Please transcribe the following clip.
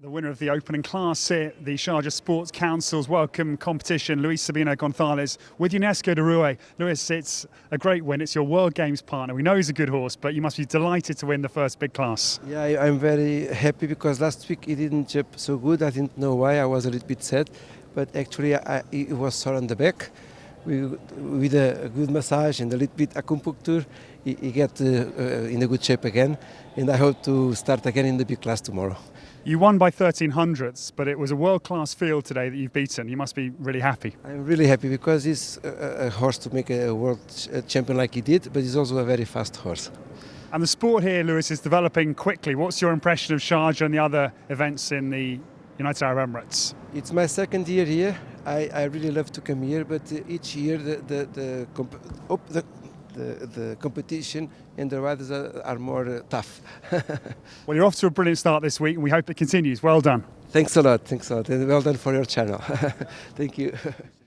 The winner of the opening class here, the Sharjah Sports Council's welcome competition, Luis Sabino Gonçalves with UNESCO de Rue. Luis, it's a great win. It's your World Games partner. We know he's a good horse, but you must be delighted to win the first big class. Yeah, I'm very happy because last week he didn't jump so good. I didn't know why. I was a little bit sad, but actually I, it was sore on the back. We, with a good massage and a little bit acupuncture, he, he got uh, uh, in a good shape again, and I hope to start again in the big class tomorrow. You won by 13 hundredths, but it was a world class field today that you've beaten. You must be really happy. I'm really happy because he's a, a horse to make a world champion like he did, but he's also a very fast horse. And the sport here, Luis, is developing quickly. What's your impression of Sharjah and the other events in the United Arab Emirates? It's my second year here. I, I really love to come here, but uh, each year the the the, comp- oh, the, the, the competition and the riders are, are more uh, tough. Well, you're off to a brilliant start this week, and we hope it continues. Well done. thanks a lot, thanks a lot, and well done for your channel. Thank you.